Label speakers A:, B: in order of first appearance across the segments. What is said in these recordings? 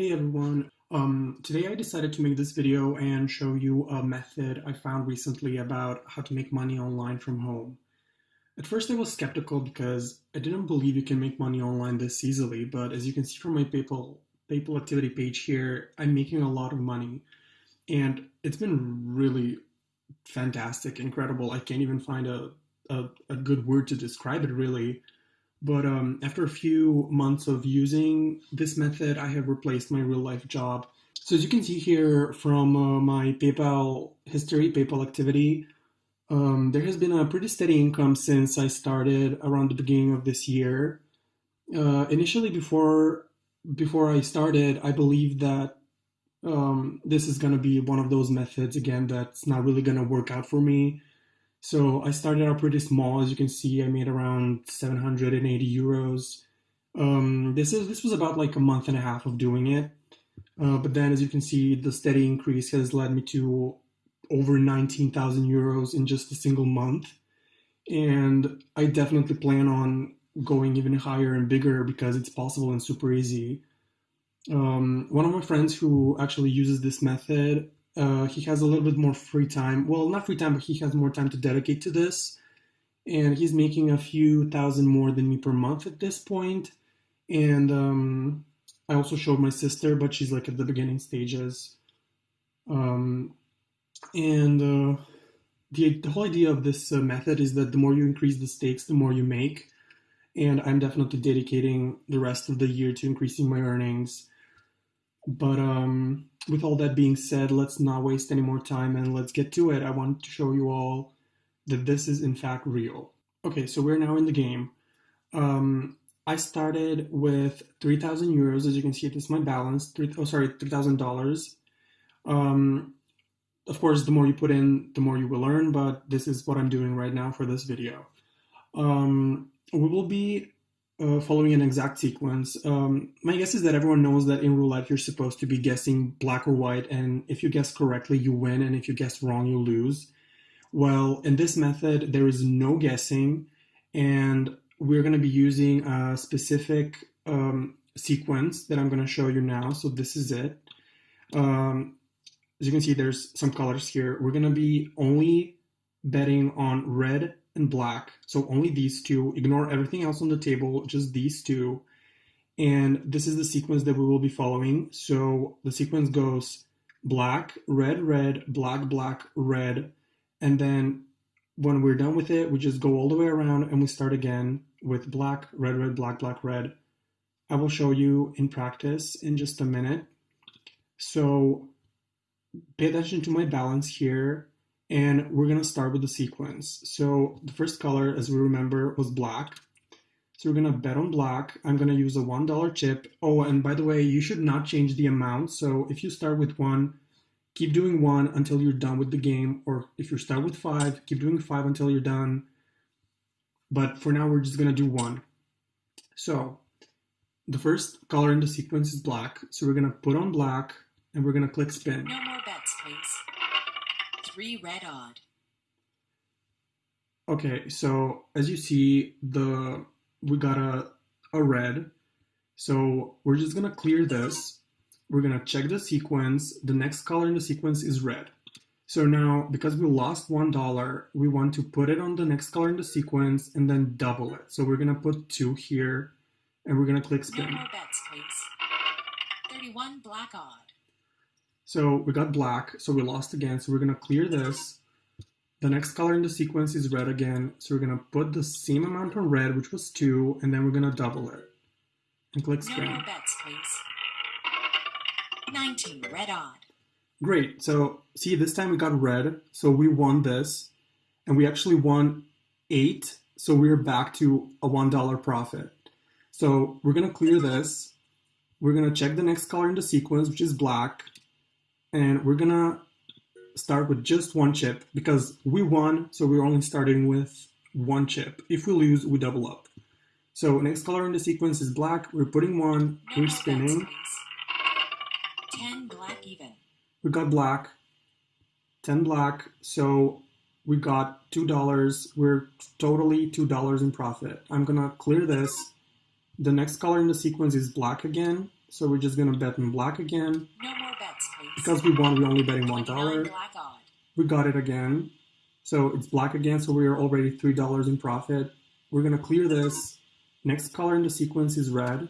A: Hey everyone, um, today I decided to make this video and show you a method I found recently about how to make money online from home. At first I was skeptical because I didn't believe you can make money online this easily, but as you can see from my PayPal, PayPal activity page here, I'm making a lot of money and it's been really fantastic, incredible. I can't even find a, a, a good word to describe it really. But um, after a few months of using this method, I have replaced my real life job. So as you can see here from uh, my PayPal history, PayPal activity, um, there has been a pretty steady income since I started around the beginning of this year. Uh, initially, before before I started, I believed that um, this is going to be one of those methods again that's not really going to work out for me so I started out pretty small. As you can see, I made around 780 euros. Um, this is this was about like a month and a half of doing it. Uh, but then, as you can see, the steady increase has led me to over 19,000 euros in just a single month. And I definitely plan on going even higher and bigger because it's possible and super easy. Um, one of my friends who actually uses this method uh, he has a little bit more free time. Well, not free time, but he has more time to dedicate to this. And he's making a few thousand more than me per month at this point. And um, I also showed my sister, but she's like at the beginning stages. Um, and uh, the, the whole idea of this uh, method is that the more you increase the stakes, the more you make. And I'm definitely dedicating the rest of the year to increasing my earnings. But um, with all that being said, let's not waste any more time and let's get to it. I want to show you all that this is in fact real. Okay, so we're now in the game. Um, I started with 3,000 euros. As you can see, this is my balance. Three, oh, sorry, $3,000. Um, of course, the more you put in, the more you will earn, but this is what I'm doing right now for this video. Um, we will be uh, following an exact sequence. Um, my guess is that everyone knows that in roulette you're supposed to be guessing black or white, and if you guess correctly, you win, and if you guess wrong, you lose. Well, in this method, there is no guessing, and we're going to be using a specific um, sequence that I'm going to show you now. So this is it. Um, as you can see, there's some colors here. We're going to be only betting on red and black. So only these two. Ignore everything else on the table, just these two. And this is the sequence that we will be following. So the sequence goes black, red, red, black, black, red. And then when we're done with it, we just go all the way around and we start again with black, red, red, black, black, red. I will show you in practice in just a minute. So pay attention to my balance here and we're gonna start with the sequence. So the first color, as we remember, was black. So we're gonna bet on black. I'm gonna use a $1 chip. Oh, and by the way, you should not change the amount. So if you start with one, keep doing one until you're done with the game. Or if you start with five, keep doing five until you're done. But for now, we're just gonna do one. So the first color in the sequence is black. So we're gonna put on black and we're gonna click spin.
B: No more bets, please three red odd.
A: Okay, so as you see, the we got a, a red. So we're just gonna clear this. We're gonna check the sequence. The next color in the sequence is red. So now, because we lost $1, we want to put it on the next color in the sequence and then double it. So we're gonna put two here and we're gonna click spin.
B: No more bets, please. 31 black odd.
A: So we got black, so we lost again. So we're gonna clear this. The next color in the sequence is red again. So we're gonna put the same amount on red, which was two, and then we're gonna double it. And click.
B: No more bets, please. 19, red odd.
A: Great, so see this time we got red, so we won this, and we actually won eight, so we're back to a $1 profit. So we're gonna clear this. We're gonna check the next color in the sequence, which is black, and we're gonna start with just one chip because we won, so we're only starting with one chip. If we lose, we double up. So next color in the sequence is black. We're putting one, we're spinning.
B: 10 black even.
A: We got black, 10 black, so we got $2. We're totally $2 in profit. I'm gonna clear this. The next color in the sequence is black again. So we're just gonna bet in black again.
B: No more bets, please.
A: Because we won, we're only betting one
B: 29
A: dollar. We got it again. So it's black again, so we are already three dollars in profit. We're gonna clear this. Next color in the sequence is red.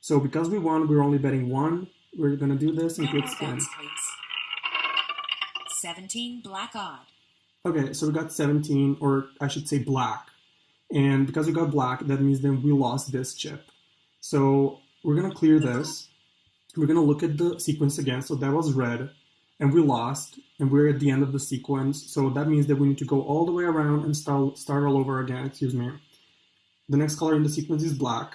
A: So because we won, we're only betting one. We're gonna do this and click spin.
B: 17 black odd.
A: Okay, so we got 17, or I should say black. And because we got black, that means then we lost this chip. So we're gonna clear this. We're gonna look at the sequence again. So that was red, and we lost, and we're at the end of the sequence. So that means that we need to go all the way around and start start all over again. Excuse me. The next color in the sequence is black.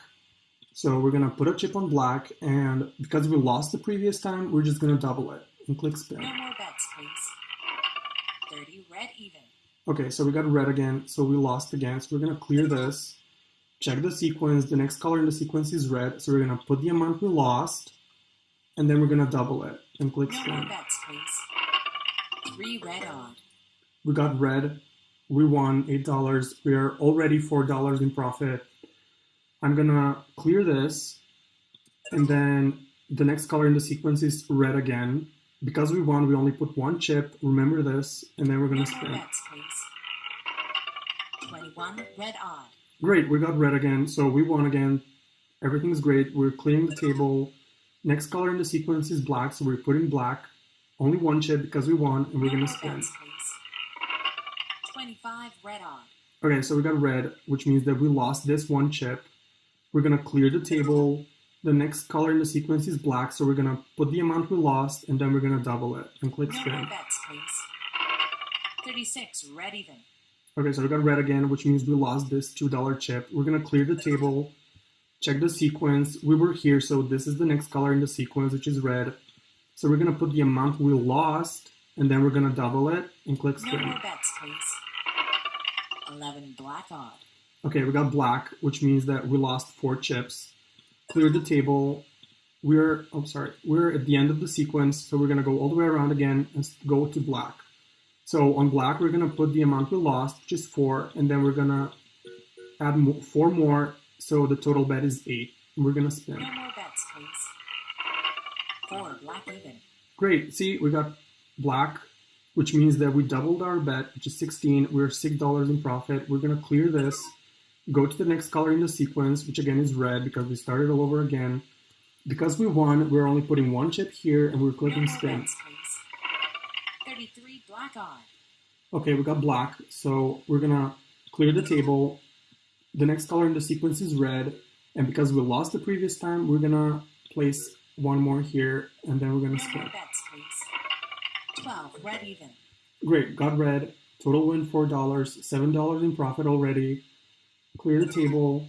A: So we're gonna put a chip on black, and because we lost the previous time, we're just gonna double it and click spin.
B: No more bets, please. 30 red even.
A: Okay, so we got red again, so we lost again. So we're gonna clear this, check the sequence. The next color in the sequence is red, so we're gonna put the amount we lost, and then we're gonna double it and click spin.
B: 3 red odd.
A: We got red, we won eight dollars. We are already four dollars in profit. I'm gonna clear this, and then the next color in the sequence is red again. Because we won, we only put one chip. Remember this, and then we're gonna
B: more
A: spin.
B: bets, please. 21 red odd.
A: Great, we got red again, so we won again. Everything's great. We're clearing the table. Next color in the sequence is black, so we're putting black. Only one chip because we won, and we're gonna spin.
B: 25 red on.
A: Okay, so we got red, which means that we lost this one chip. We're gonna clear the table. The next color in the sequence is black, so we're gonna put the amount we lost, and then we're gonna double it and click
B: No
A: spin.
B: bets, please. 36 red even.
A: Okay, so we got red again, which means we lost this $2 chip. We're gonna clear the table, check the sequence. We were here, so this is the next color in the sequence, which is red. So we're gonna put the amount we lost, and then we're gonna double it and click
B: No more bets, please. 11 black odd.
A: Okay, we got black, which means that we lost four chips. Clear the table. We're, I'm sorry, we're at the end of the sequence, so we're gonna go all the way around again and go to black. So on black, we're gonna put the amount we lost, which is four, and then we're gonna add four more, so the total bet is eight. We're gonna spin.
B: No more bets, please. 4 black even.
A: Great, see, we got black, which means that we doubled our bet, which is 16. We're $6 in profit. We're gonna clear this, go to the next color in the sequence, which again is red because we started all over again. Because we won, we're only putting one chip here and we're clicking spin.
B: bets, please. 33 black odd.
A: Okay, we got black, so we're gonna clear the table. The next color in the sequence is red, and because we lost the previous time, we're gonna place one more here and then we're gonna spin.
B: bets, please. 12 red even.
A: Great, got red. Total win four dollars, seven dollars in profit already. Clear the table,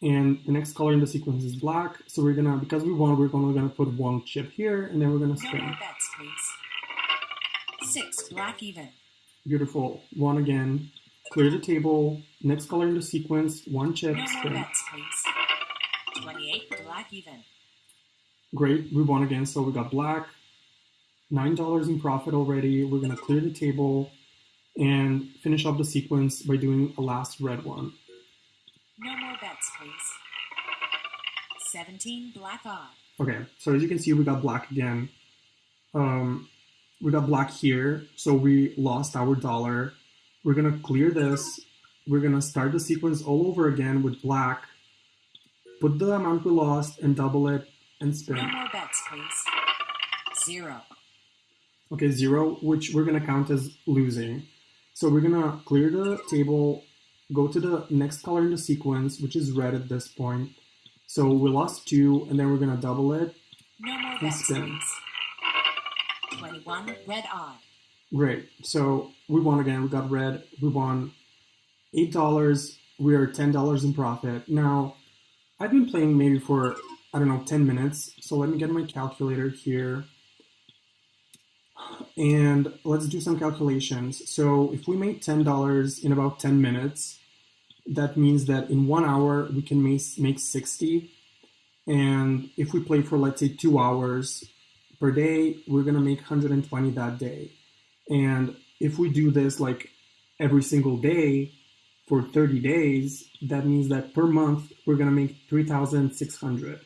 A: and the next color in the sequence is black. So we're gonna, because we won, we're only gonna put one chip here, and then we're gonna spin.
B: bets, please. 6 black even.
A: Beautiful. One again. Clear the table. Next color in the sequence, one chip,
B: No bets, please. 28 black even.
A: Great, we won again. So we got black. Nine dollars in profit already. We're gonna clear the table and finish up the sequence by doing a last red one.
B: No more bets, please. 17 black odd.
A: Okay, so as you can see, we got black again. Um, we got black here, so we lost our dollar. We're gonna clear this. We're gonna start the sequence all over again with black. Put the amount we lost and double it and spin.
B: No more bets, please. 0.
A: Okay, zero, which we're gonna count as losing. So we're gonna clear the table, go to the next color in the sequence, which is red at this point. So we lost two, and then we're gonna double it.
B: No more bets,
A: spin.
B: please. 21 red odd.
A: Great. So we won again. We got red. We won eight dollars. We are ten dollars in profit. Now, I've been playing maybe for I don't know ten minutes. So let me get my calculator here, and let's do some calculations. So if we made ten dollars in about ten minutes, that means that in one hour we can make make sixty. And if we play for let's say two hours per day, we're gonna make 120 that day. And if we do this like every single day for 30 days, that means that per month we're gonna make 3,600.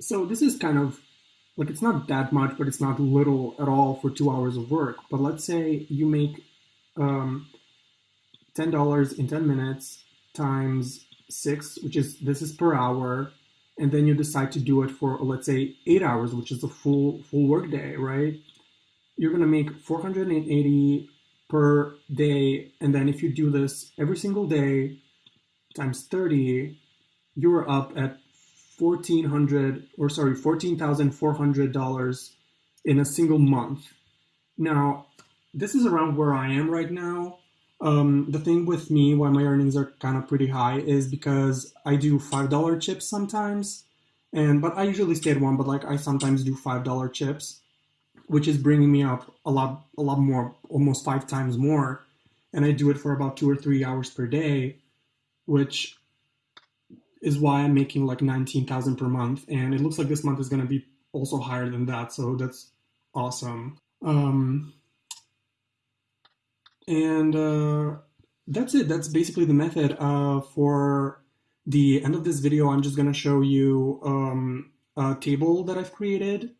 A: So this is kind of like it's not that much, but it's not little at all for two hours of work. But let's say you make um, ten dollars in ten minutes times six, which is this is per hour, and then you decide to do it for let's say eight hours, which is a full full work day, right? You're gonna make 480 per day, and then if you do this every single day times 30, you're up at 1400 or sorry $14,400 in a single month. Now, this is around where I am right now. Um, the thing with me, why my earnings are kind of pretty high, is because I do five dollar chips sometimes, and but I usually stay at one. But like I sometimes do five dollar chips, which is bringing me up a lot, a lot more, almost five times more, and I do it for about two or three hours per day, which is why I'm making like nineteen thousand per month, and it looks like this month is going to be also higher than that. So that's awesome. Um, and uh, that's it. That's basically the method. Uh, for the end of this video, I'm just going to show you um, a table that I've created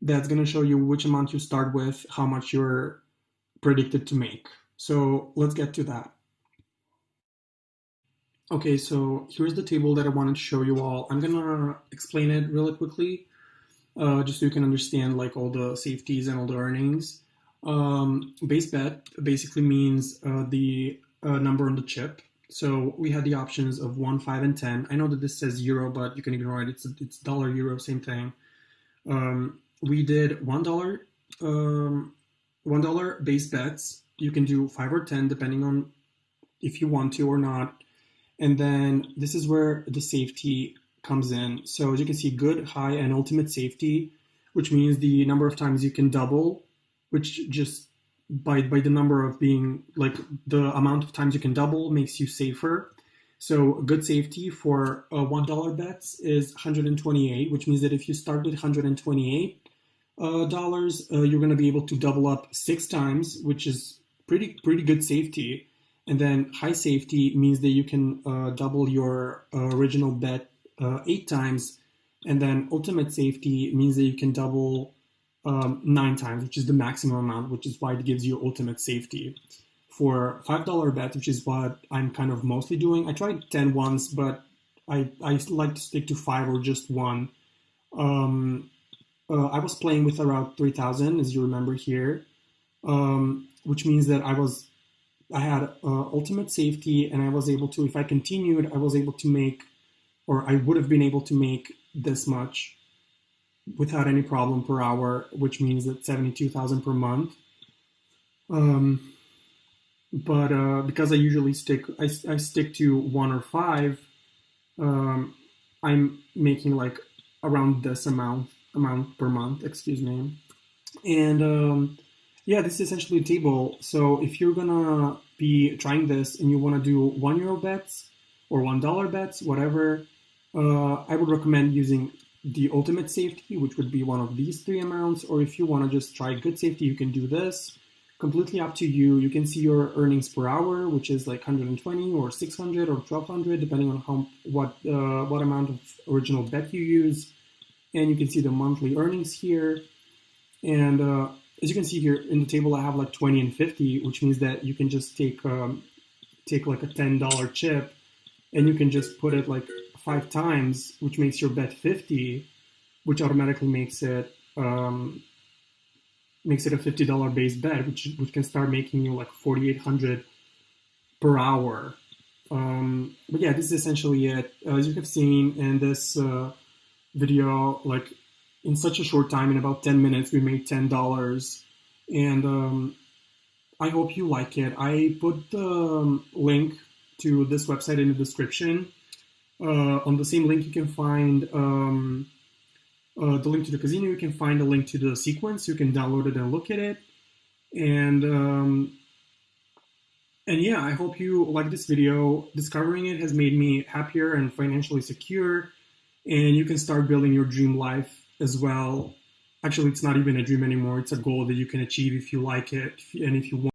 A: that's going to show you which amount you start with, how much you're predicted to make. So let's get to that. Okay, so here's the table that I wanted to show you all. I'm gonna explain it really quickly, uh, just so you can understand like all the safeties and all the earnings. Um, base bet basically means uh, the uh, number on the chip. So we had the options of one, five, and ten. I know that this says euro, but you can ignore it. It's it's dollar, euro, same thing. Um, we did one dollar, um, one dollar base bets. You can do five or ten depending on if you want to or not. And then this is where the safety comes in. So as you can see, good, high, and ultimate safety, which means the number of times you can double which just by by the number of being like the amount of times you can double makes you safer. So good safety for uh, one dollar bets is 128, which means that if you start with 128 uh, dollars, uh, you're going to be able to double up six times, which is pretty pretty good safety. And then high safety means that you can uh, double your uh, original bet uh, eight times, and then ultimate safety means that you can double um, nine times, which is the maximum amount, which is why it gives you ultimate safety. For $5 bet, which is what I'm kind of mostly doing, I tried 10 once, but I, I like to stick to five or just one. Um, uh, I was playing with around 3000, as you remember here, um, which means that I was I had uh, ultimate safety and I was able to, if I continued, I was able to make, or I would have been able to make this much without any problem per hour, which means that 72,000 per month. Um, but uh, because I usually stick, I, I stick to one or five, um, I'm making like around this amount amount per month, excuse me. And um, yeah, this is essentially a table. So if you're gonna be trying this and you wanna do one euro bets or one dollar bets, whatever, uh, I would recommend using the ultimate safety, which would be one of these three amounts, or if you want to just try good safety, you can do this. Completely up to you. You can see your earnings per hour, which is like 120 or 600 or 1200, depending on how what uh, what amount of original bet you use. And you can see the monthly earnings here. And uh, as you can see here in the table, I have like 20 and 50, which means that you can just take um, take like a $10 chip, and you can just put it like five times, which makes your bet 50, which automatically makes it um, makes it a $50 base bet, which which can start making you like 4,800 per hour. Um, but yeah, this is essentially it. As you have seen in this uh, video, like in such a short time, in about 10 minutes, we made $10. And um, I hope you like it. I put the um, link to this website in the description. Uh, on the same link, you can find um, uh, the link to the casino. You can find a link to the sequence. You can download it and look at it. And um, and yeah, I hope you like this video. Discovering it has made me happier and financially secure. And you can start building your dream life as well. Actually, it's not even a dream anymore. It's a goal that you can achieve if you like it and if you want.